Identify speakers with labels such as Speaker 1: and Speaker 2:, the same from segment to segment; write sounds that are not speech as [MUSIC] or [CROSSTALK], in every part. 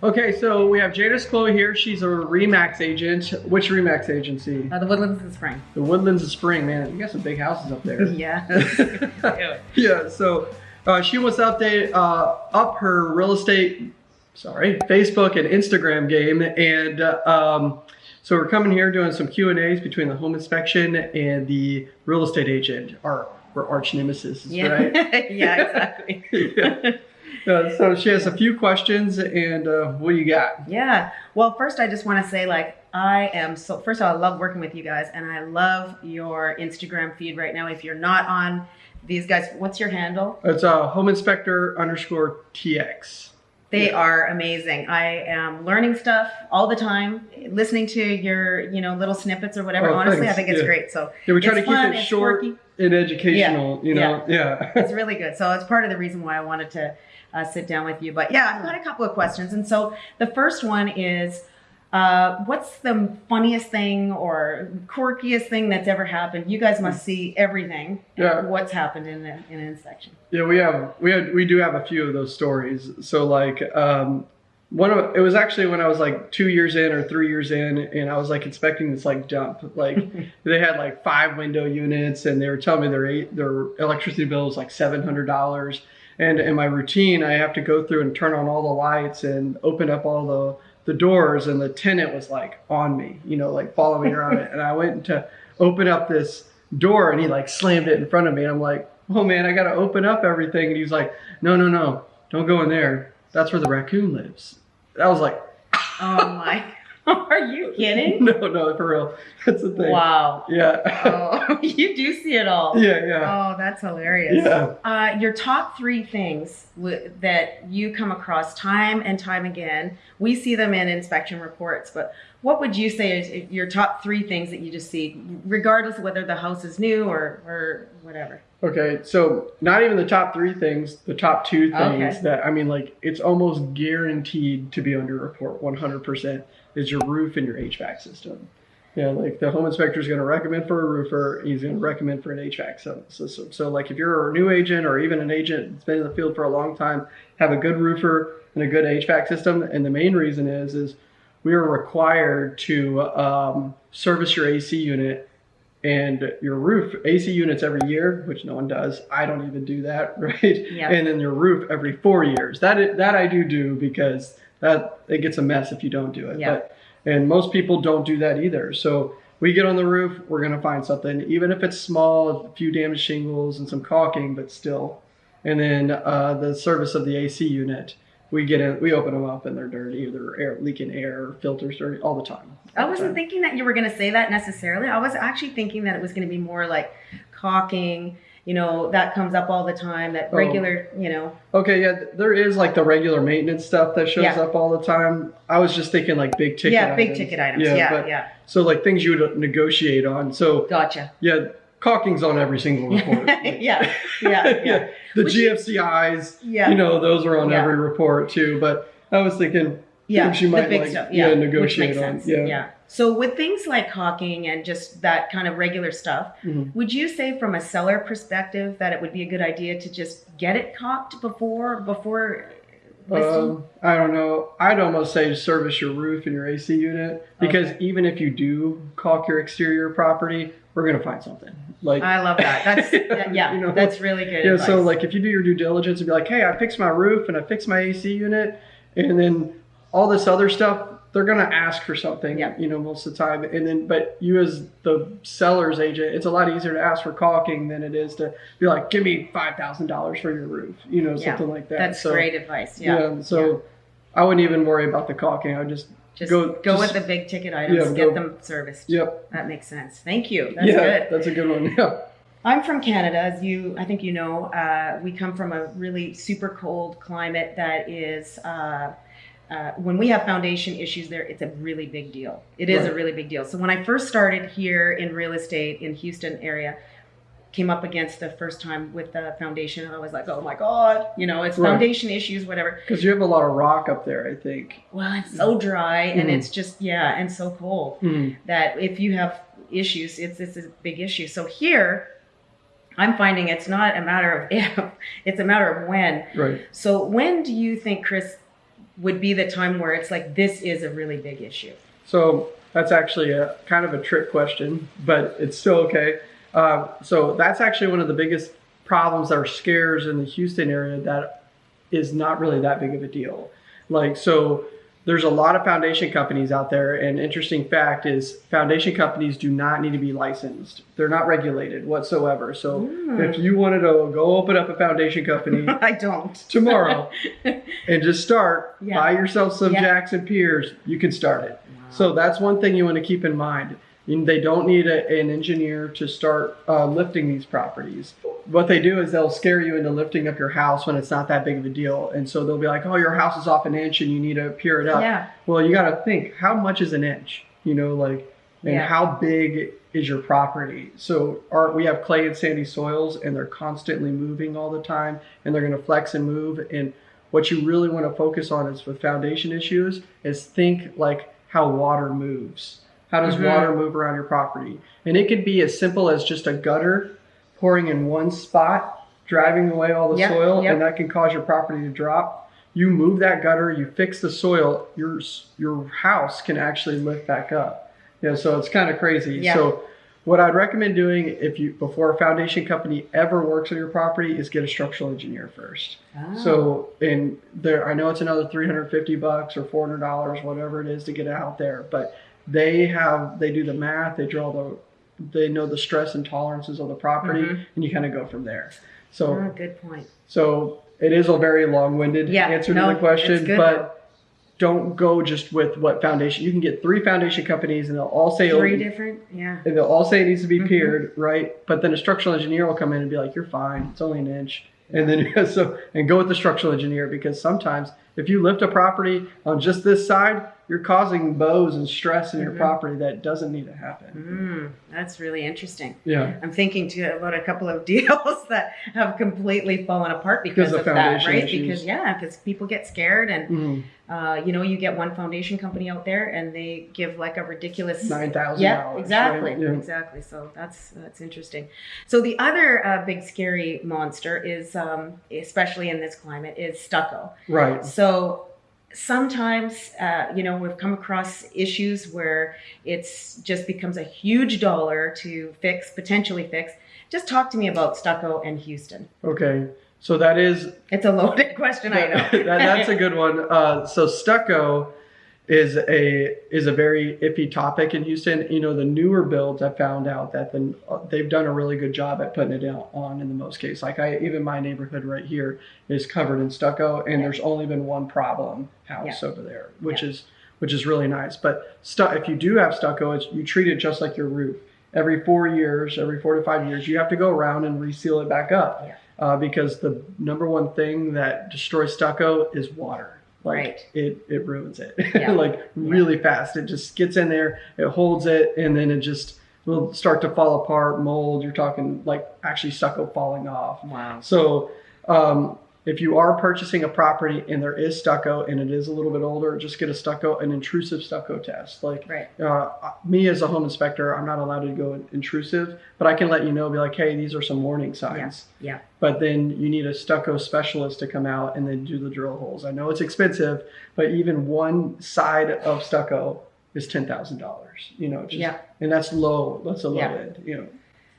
Speaker 1: Okay, so we have Jadis Chloe here. She's a Remax agent. Which Remax agency?
Speaker 2: Uh, the Woodlands in Spring.
Speaker 1: The Woodlands of Spring, man. You got some big houses up there. [LAUGHS]
Speaker 2: yeah.
Speaker 1: yeah, so uh, she wants to update, uh, up her real estate, sorry, Facebook and Instagram game. And uh, um, so we're coming here doing some Q&As between the home inspection and the real estate agent, our, our arch nemesis,
Speaker 2: yeah.
Speaker 1: right? [LAUGHS]
Speaker 2: yeah, exactly. [LAUGHS]
Speaker 1: yeah. Uh, so she has a few questions, and uh, what do you got?
Speaker 2: Yeah. Well, first, I just want to say, like, I am so. First of all, I love working with you guys, and I love your Instagram feed right now. If you're not on these guys, what's your handle?
Speaker 1: It's uh, home inspector underscore tx.
Speaker 2: They yeah. are amazing. I am learning stuff all the time, listening to your, you know, little snippets or whatever. Oh, Honestly, thanks. I think it's
Speaker 1: yeah.
Speaker 2: great. So
Speaker 1: yeah, we try to
Speaker 2: fun,
Speaker 1: keep it short quirky. and educational. You know, yeah, [LAUGHS]
Speaker 2: it's really good. So it's part of the reason why I wanted to uh, sit down with you. But yeah, I've got a couple of questions. And so the first one is, uh, what's the funniest thing or quirkiest thing that's ever happened? You guys must see everything.
Speaker 1: Yeah.
Speaker 2: What's happened in, the, in an inspection?
Speaker 1: Yeah, we have we have we do have a few of those stories. So like um, one of it was actually when I was like two years in or three years in, and I was like inspecting this like dump. Like [LAUGHS] they had like five window units, and they were telling me their eight, their electricity bill was like seven hundred dollars and in my routine, I have to go through and turn on all the lights and open up all the, the doors. And the tenant was like on me, you know, like following me around it. [LAUGHS] And I went to open up this door and he like slammed it in front of me. And I'm like, oh man, I got to open up everything. And he's like, no, no, no, don't go in there. That's where the raccoon lives. I was like,
Speaker 2: oh my [LAUGHS] [LAUGHS] Are you kidding? [LAUGHS]
Speaker 1: No, no, for real. That's the thing.
Speaker 2: Wow.
Speaker 1: Yeah.
Speaker 2: oh, [LAUGHS] you do see it all.
Speaker 1: Yeah, yeah.
Speaker 2: Oh, that's hilarious.
Speaker 1: Yeah.
Speaker 2: Uh, your top three things that you come across time and time again. We see them in inspection reports, but what would you say is your top three things that you just see, regardless of whether the house is new or or whatever?
Speaker 1: Okay, so not even the top three things, the top two things okay. that I mean, like it's almost guaranteed to be under report 100% is your roof and your HVAC system. Yeah, like the home inspector is going to recommend for a roofer, he's going to recommend for an HVAC system. So, like if you're a new agent or even an agent that's been in the field for a long time, have a good roofer and a good HVAC system. And the main reason is is we are required to um, service your AC unit and your roof AC units every year, which no one does. I don't even do that, [LAUGHS] right?
Speaker 2: Yep.
Speaker 1: And then your roof every four years. That that I do do because that it gets a mess if you don't do it.
Speaker 2: Yep.
Speaker 1: But and most people don't do that either. So we get on the roof, we're gonna find something, even if it's small, a few damaged shingles and some caulking, but still. And then uh, the service of the AC unit we get in, we open them up and they're dirty, they're air, leaking air, filters dirty all the time.
Speaker 2: All I wasn't time. thinking that you were going to say that necessarily. I was actually thinking that it was going to be more like caulking. You know, that comes up all the time. That oh. regular, oh. you know.
Speaker 1: Okay, yeah, there is like the regular maintenance stuff that shows yeah. up all the time. I was just thinking like big ticket.
Speaker 2: Yeah,
Speaker 1: items.
Speaker 2: big ticket items. Yeah, yeah, but, yeah.
Speaker 1: So like things you would uh, negotiate on. So
Speaker 2: gotcha.
Speaker 1: Yeah, caulking's on every single [LAUGHS] report.
Speaker 2: yeah, yeah, yeah. [LAUGHS]
Speaker 1: The Which GFCIs, yeah. you know, those are on yeah. every report too. But I was thinking,
Speaker 2: yeah,
Speaker 1: she might like,
Speaker 2: stuff. yeah,
Speaker 1: yeah negotiate on.
Speaker 2: Sense. Yeah. yeah. So with things like caulking and just that kind of regular stuff,
Speaker 1: mm-hmm.
Speaker 2: would you say from a seller perspective that it would be a good idea to just get it caulked before before
Speaker 1: um, I don't know. I'd almost say service your roof and your AC unit because okay. even if you do caulk your exterior property, we're gonna find something. Like
Speaker 2: I love that. That's [LAUGHS] yeah, you know, that's really good.
Speaker 1: Yeah,
Speaker 2: advice.
Speaker 1: so like if you do your due diligence and be like, hey, I fixed my roof and I fixed my AC unit, and then all this other stuff, they're gonna ask for something.
Speaker 2: Yeah.
Speaker 1: You know, most of the time, and then but you as the seller's agent, it's a lot easier to ask for caulking than it is to be like, give me five thousand dollars for your roof. You know,
Speaker 2: yeah,
Speaker 1: something like that.
Speaker 2: That's
Speaker 1: so,
Speaker 2: great advice. Yeah.
Speaker 1: yeah so. I wouldn't even worry about the caulking. I would just
Speaker 2: just go, go just, with the big ticket items, get go, them serviced.
Speaker 1: Yep.
Speaker 2: That makes sense. Thank you. That's
Speaker 1: yeah,
Speaker 2: good.
Speaker 1: That's a good one. [LAUGHS] Yeah.
Speaker 2: I'm from Canada, as you, I think you know. Uh, we come from a really super cold climate that is, uh, uh, when we have foundation issues there, it's a really big deal. It is right. a really big deal. So when I first started here in real estate in Houston area, came up against the first time with the foundation and I was like, oh my God, you know, it's right. foundation issues, whatever.
Speaker 1: Because you have a lot of rock up there, I think.
Speaker 2: Well, it's so dry mm. and it's just, yeah, and so cold
Speaker 1: mm.
Speaker 2: that if you have issues, it's, it's a big issue. So here, I'm finding it's not a matter of [LAUGHS] if, it's a matter of when.
Speaker 1: Right.
Speaker 2: So when do you think, Chris, would be the time where it's like this is a really big issue?
Speaker 1: So that's actually a kind of a trick question, but it's still okay. Uh, so that's actually one of the biggest problems or scares in the Houston area that is not really that big of a deal. Like so there's a lot of foundation companies out there and interesting fact is foundation companies do not need to be licensed they're not regulated whatsoever so
Speaker 2: Mm.
Speaker 1: if you wanted to go open up a foundation company [LAUGHS]
Speaker 2: I don't.
Speaker 1: tomorrow [LAUGHS] and just start
Speaker 2: Yeah.
Speaker 1: buy yourself some
Speaker 2: Yeah.
Speaker 1: jacks and piers you can start it so that's one thing you want to keep in mind they don't need a, an engineer to start uh, lifting these properties. What they do is they'll scare you into lifting up your house when it's not that big of a deal. And so they'll be like, oh, your house is off an inch and you need to pier it up.
Speaker 2: Yeah.
Speaker 1: Well, you got to think how much is an inch? You know, like, and
Speaker 2: Yeah.
Speaker 1: how big is your property? So our, we have clay and sandy soils and they're constantly moving all the time and they're going to flex and move. And what you really want to focus on is with foundation issues is think like how water moves. How does
Speaker 2: Mhm.
Speaker 1: water move around your property? And it could be as simple as just a gutter pouring in one spot, driving away all the
Speaker 2: Yep,
Speaker 1: soil,
Speaker 2: yep.
Speaker 1: and that can cause your property to drop. You move that gutter, you fix the soil, your your house can actually lift back up. Yeah, so it's kind of crazy.
Speaker 2: Yeah.
Speaker 1: So what I'd recommend doing if you before a foundation company ever works on your property is get a structural engineer first.
Speaker 2: Ah.
Speaker 1: So, and there, I know it's another 350 bucks or 400 dollars, whatever it is to get out there, but they have, they do the math, they draw the, they know the stress and tolerances of the property,
Speaker 2: Mhm.
Speaker 1: and you kind of go from there. So,
Speaker 2: Ah, good point.
Speaker 1: so it is a very long-winded
Speaker 2: Yeah,
Speaker 1: answer
Speaker 2: no,
Speaker 1: to the question, but don't go just with what foundation. You can get three foundation companies, and they'll all say
Speaker 2: Three different, yeah.
Speaker 1: and they'll all say it needs to be
Speaker 2: Mhm.
Speaker 1: piered, right? But then a structural engineer will come in and be like, "You're fine. It's only an inch." And then [LAUGHS] so and go with the structural engineer because sometimes if you lift a property on just this side, you're causing bows and stress in your
Speaker 2: Mhm.
Speaker 1: property that doesn't need to happen.
Speaker 2: Mm, that's really interesting.
Speaker 1: Yeah.
Speaker 2: I'm thinking too about a couple of [LAUGHS] deals that have completely fallen apart because,
Speaker 1: Because of
Speaker 2: that, right?
Speaker 1: issues.
Speaker 2: Because yeah, because people get scared, and
Speaker 1: Mhm.
Speaker 2: uh, you know, you get one foundation company out there, and they give like a ridiculous
Speaker 1: Nine thousand
Speaker 2: Yeah, exactly,
Speaker 1: Right? Yeah.
Speaker 2: exactly. So that's that's interesting. So the other uh, big scary monster is, um, especially in this climate, is stucco.
Speaker 1: Right.
Speaker 2: So sometimes, uh, you know, we've come across issues where it's just becomes a huge dollar to fix, potentially fix. Just talk to me about stucco and Houston.
Speaker 1: Okay. So that is
Speaker 2: It's a loaded [LAUGHS] question, I know. [LAUGHS]
Speaker 1: that, that's a good one. Uh, so stucco is a is a very iffy topic in Houston. You know, the newer builds I found out that the, they've done a really good job at putting it down on in the most case. Like I even my neighborhood right here is covered in stucco, and
Speaker 2: Yeah.
Speaker 1: there's only been one problem house
Speaker 2: Yeah.
Speaker 1: over there, which is which is really nice. But stu- if you do have stucco, it's, you treat it just like your roof. Every four years, every four to five years, you have to go around and reseal it back up
Speaker 2: Yeah.
Speaker 1: uh, because the number one thing that destroys stucco is water. Like
Speaker 2: Right.
Speaker 1: it, it ruins it [LAUGHS]
Speaker 2: Yeah.
Speaker 1: like really fast. It just gets in there, it holds it, and then it just will start to fall apart, mold. You're talking like actually stucco falling off.
Speaker 2: Wow.
Speaker 1: So um, if you are purchasing a property and there is stucco and it is a little bit older, just get a stucco, an intrusive stucco test. Like
Speaker 2: Right.
Speaker 1: uh, me as a home inspector, I'm not allowed to go intrusive, but I can let you know, be like, hey, these are some warning signs.
Speaker 2: Yeah.
Speaker 1: But then you need a stucco specialist to come out and then do the drill holes. I know it's expensive, but even one side of stucco is ten thousand dollars. You know, just,
Speaker 2: Yeah.
Speaker 1: and that's low. That's a low
Speaker 2: Yeah.
Speaker 1: end. You know.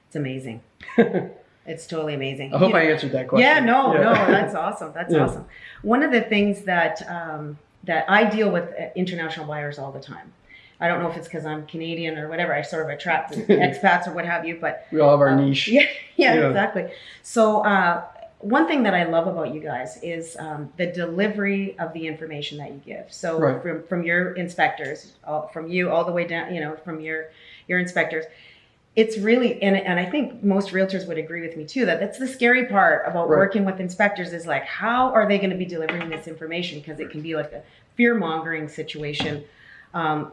Speaker 2: It's amazing. [LAUGHS] it's totally amazing.
Speaker 1: I hope
Speaker 2: You-
Speaker 1: I answered that question.
Speaker 2: Yeah, no,
Speaker 1: Yeah.
Speaker 2: no, that's awesome. That's
Speaker 1: Yeah.
Speaker 2: awesome. One of the things that um, that I deal with uh, international buyers all the time. I don't know if it's because I'm Canadian or whatever. I sort of attract [LAUGHS] expats or what have you, but
Speaker 1: we all have our
Speaker 2: um,
Speaker 1: niche. [LAUGHS]
Speaker 2: Yeah, yeah,
Speaker 1: Yeah.
Speaker 2: exactly. So uh, one thing that I love about you guys is um, the delivery of the information that you give. So
Speaker 1: Right.
Speaker 2: from from your inspectors, all, from you all the way down, you know, from your your inspectors. It's really, and, and I think most realtors would agree with me too, that that's the scary part about
Speaker 1: Right.
Speaker 2: working with inspectors is like, how are they going to be delivering this information? Because it can be like a fear mongering situation. Um,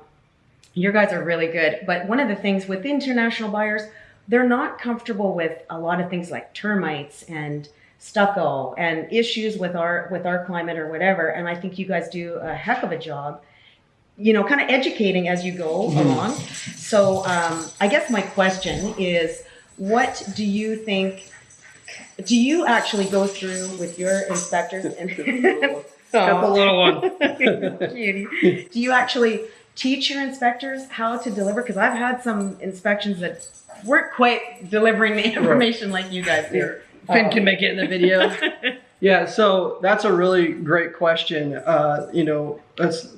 Speaker 2: your guys are really good. But one of the things with international buyers, they're not comfortable with a lot of things like termites and stucco and issues with our with our climate or whatever. And I think you guys do a heck of a job, you know, kind of educating as you go
Speaker 1: Mhm.
Speaker 2: along. So um, I guess my question is, what do you think? Do you actually go through with your inspectors [LAUGHS] and
Speaker 1: Got the little one. [LAUGHS] [LAUGHS]
Speaker 2: Cutie. Do you actually teach your inspectors how to deliver? Because I've had some inspections that weren't quite delivering the information like you guys do.
Speaker 1: Finn can make it in the video. yeah, so that's a really great question. Uh, you know, that's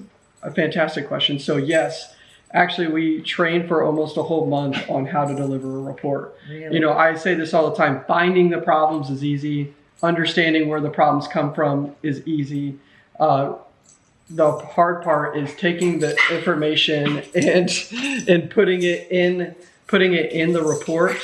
Speaker 1: a fantastic question. So yes, actually we train for almost a whole month on how to deliver a report.
Speaker 2: Really?
Speaker 1: You know, I say this all the time. Finding the problems is easy. Understanding where the problems come from is easy. Uh, the hard part is taking the information and and putting it in putting it in the report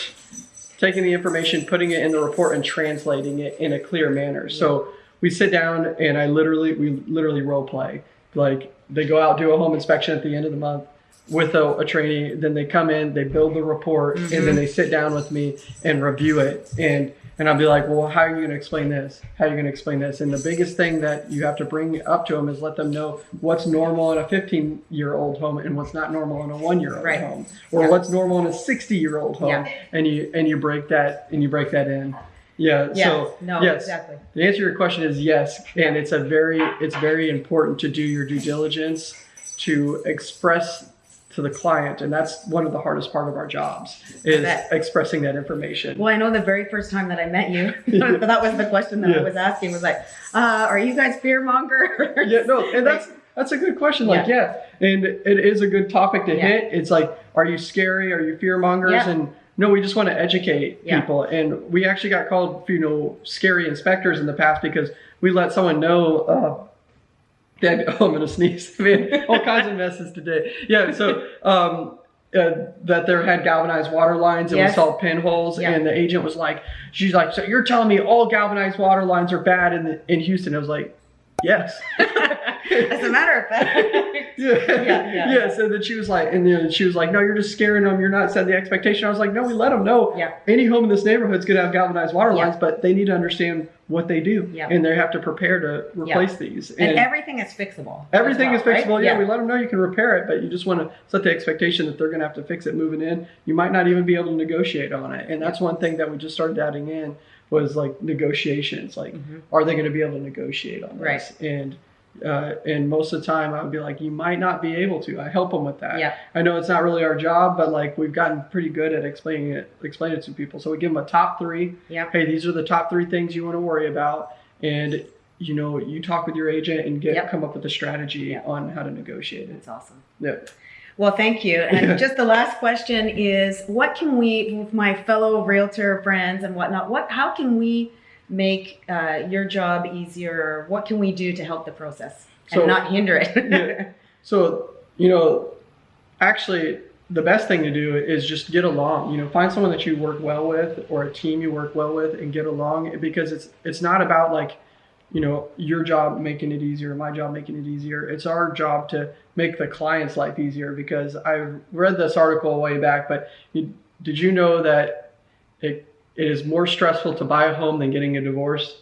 Speaker 1: taking the information putting it in the report and translating it in a clear manner so we sit down and i literally we literally role play like they go out do a home inspection at the end of the month with a, a trainee then they come in they build the report and then mm-hmm. they sit down with me and review it and and I'll be like, well, how are you going to explain this? How are you going to explain this? And the biggest thing that you have to bring up to them is let them know what's normal in a 15 year old home and what's not normal in a one year old
Speaker 2: Right.
Speaker 1: home, or
Speaker 2: Yeah.
Speaker 1: what's normal in a 60 year old home,
Speaker 2: Yeah.
Speaker 1: and you and you break that and you break that in. Yeah.
Speaker 2: Yeah.
Speaker 1: So
Speaker 2: no,
Speaker 1: yes,
Speaker 2: exactly.
Speaker 1: the answer to your question is yes, and it's a very it's very important to do your due diligence to express to the client, and that's one of the hardest part of our jobs is expressing that information.
Speaker 2: Well, I know the very first time that I met you, [LAUGHS] [LAUGHS] that was the question that
Speaker 1: Yeah.
Speaker 2: I was asking was like, uh, are you guys fear monger? [LAUGHS]
Speaker 1: yeah, no, and that's that's a good question. Like, yeah, and it is a good topic to
Speaker 2: Yeah.
Speaker 1: hit. It's like, are you scary? Are you fear mongers?
Speaker 2: Yeah.
Speaker 1: And no, we just want to educate
Speaker 2: Yeah.
Speaker 1: people. And we actually got called, you know, scary inspectors in the past because we let someone know. Uh, that [LAUGHS] oh, I'm gonna sneeze. [LAUGHS] I mean, all kinds of messes today. Yeah, so. Um, uh, that there had galvanized water lines and
Speaker 2: Yes.
Speaker 1: we saw pinholes
Speaker 2: Yeah.
Speaker 1: and the agent was like she's like so you're telling me all galvanized water lines are bad in the, in Houston I was like yes [LAUGHS]
Speaker 2: As a matter of fact, [LAUGHS]
Speaker 1: yeah.
Speaker 2: yeah,
Speaker 1: yeah,
Speaker 2: yeah.
Speaker 1: So then she was like, and then she was like, no, you're just scaring them. You're not setting the expectation. I was like, no, we let them know.
Speaker 2: Yeah.
Speaker 1: Any home in this neighborhood is going to have galvanized water
Speaker 2: Yeah.
Speaker 1: lines, but they need to understand what they do,
Speaker 2: Yeah.
Speaker 1: and they have to prepare to replace these.
Speaker 2: and everything is fixable.
Speaker 1: Everything
Speaker 2: well,
Speaker 1: is fixable.
Speaker 2: right?
Speaker 1: Yeah, we let them know you can repair it, but you just want to set the expectation that they're going to have to fix it moving in. You might not even be able to negotiate on it, and that's one thing that we just started adding in was like negotiations. Like,
Speaker 2: Mhm.
Speaker 1: are they going to be able to negotiate on
Speaker 2: Right.
Speaker 1: this? And uh, and most of the time, I would be like, you might not be able to. I help them with that.
Speaker 2: Yeah.
Speaker 1: I know it's not really our job, but like we've gotten pretty good at explaining it, explaining it to people. So we give them a top three.
Speaker 2: Yeah.
Speaker 1: Hey, these are the top three things you want to worry about, and you know, you talk with your agent and get
Speaker 2: Yep.
Speaker 1: come up with a strategy
Speaker 2: Yep.
Speaker 1: on how to negotiate it.
Speaker 2: That's awesome.
Speaker 1: Yeah.
Speaker 2: Well, thank you. [LAUGHS] And just the last question is, what can we, with my fellow realtor friends and whatnot, what, how can we make uh, your job easier? What can we do to help the process and
Speaker 1: So-
Speaker 2: not hinder it? [LAUGHS]
Speaker 1: Yeah. So, you know, actually, the best thing to do is just get along. You know, find someone that you work well with or a team you work well with and get along because it's it's not about like, you know, your job making it easier, my job making it easier. It's our job to make the client's life easier because I read this article way back, but you, did you know that it it is more stressful to buy a home than getting a divorce?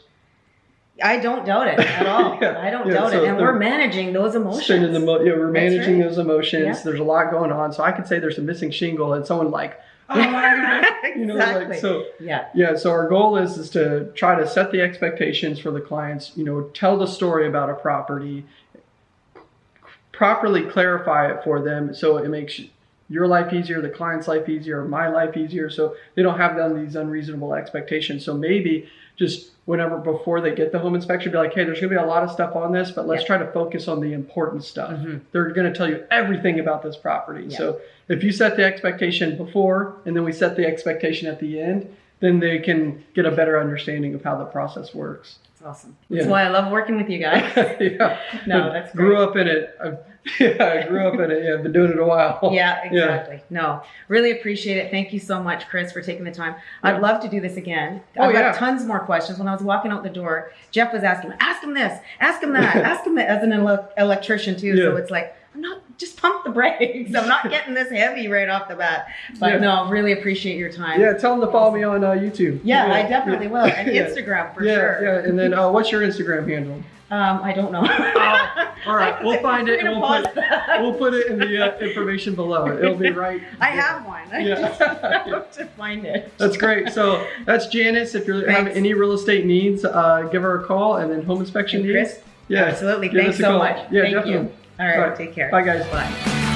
Speaker 2: I don't doubt it at all. [LAUGHS]
Speaker 1: Yeah,
Speaker 2: I don't
Speaker 1: yeah,
Speaker 2: doubt
Speaker 1: so
Speaker 2: it. And we're managing those emotions.
Speaker 1: Mo- yeah, we're
Speaker 2: That's
Speaker 1: managing
Speaker 2: right.
Speaker 1: those emotions.
Speaker 2: Yeah.
Speaker 1: There's a lot going on. So I could say there's a missing shingle and someone like, oh my [LAUGHS] You know,
Speaker 2: exactly.
Speaker 1: like, so
Speaker 2: yeah.
Speaker 1: yeah, so our goal is is to try to set the expectations for the clients, you know, tell the story about a property, properly clarify it for them so it makes your life easier, the client's life easier, my life easier, so they don't have done these unreasonable expectations. So maybe just whenever before they get the home inspection, be like, hey, there's gonna be a lot of stuff on this, but let's
Speaker 2: Yeah.
Speaker 1: try to focus on the important stuff.
Speaker 2: Mhm.
Speaker 1: They're gonna tell you everything about this property.
Speaker 2: Yeah.
Speaker 1: So if you set the expectation before and then we set the expectation at the end, then they can get a better understanding of how the process works.
Speaker 2: It's awesome.
Speaker 1: Yeah.
Speaker 2: That's why I love working with you guys. [LAUGHS]
Speaker 1: yeah. [LAUGHS]
Speaker 2: No, that's
Speaker 1: grew up in it. I, [LAUGHS] yeah, I grew up in it. Yeah, I've been doing it a while.
Speaker 2: Yeah, exactly. No, really appreciate it. Thank you so much, Chris, for taking the time. I'd
Speaker 1: Yeah.
Speaker 2: love to do this again.
Speaker 1: Oh,
Speaker 2: I've
Speaker 1: yeah.
Speaker 2: got tons more questions. When I was walking out the door, Jeff was asking, ask him this, ask him that, ask him that as an ele- electrician too. So it's like, I'm not, just pump the brakes. I'm not getting this heavy right off the bat. But
Speaker 1: Yeah.
Speaker 2: no, really appreciate your time.
Speaker 1: Yeah, tell them to follow me on uh, YouTube.
Speaker 2: Yeah, I definitely will. And [LAUGHS] Instagram for
Speaker 1: yeah,
Speaker 2: sure.
Speaker 1: yeah. And then uh, what's your Instagram handle?
Speaker 2: Um, I don't know.
Speaker 1: all [LAUGHS] right, we'll find it and we'll put
Speaker 2: that.
Speaker 1: we'll put it in the uh, information below. It'll be right. [LAUGHS]
Speaker 2: I have one. I
Speaker 1: Yeah.
Speaker 2: just have to find it.
Speaker 1: That's great. So that's Janice. If you're having any real estate needs, uh, give her a call. And then home inspection
Speaker 2: And
Speaker 1: needs.
Speaker 2: Chris?
Speaker 1: Yeah.
Speaker 2: Absolutely. Thanks so
Speaker 1: call.
Speaker 2: much.
Speaker 1: Yeah,
Speaker 2: Thank
Speaker 1: definitely.
Speaker 2: you. All right.
Speaker 1: All right.
Speaker 2: Take care.
Speaker 1: Bye, guys.
Speaker 2: Bye.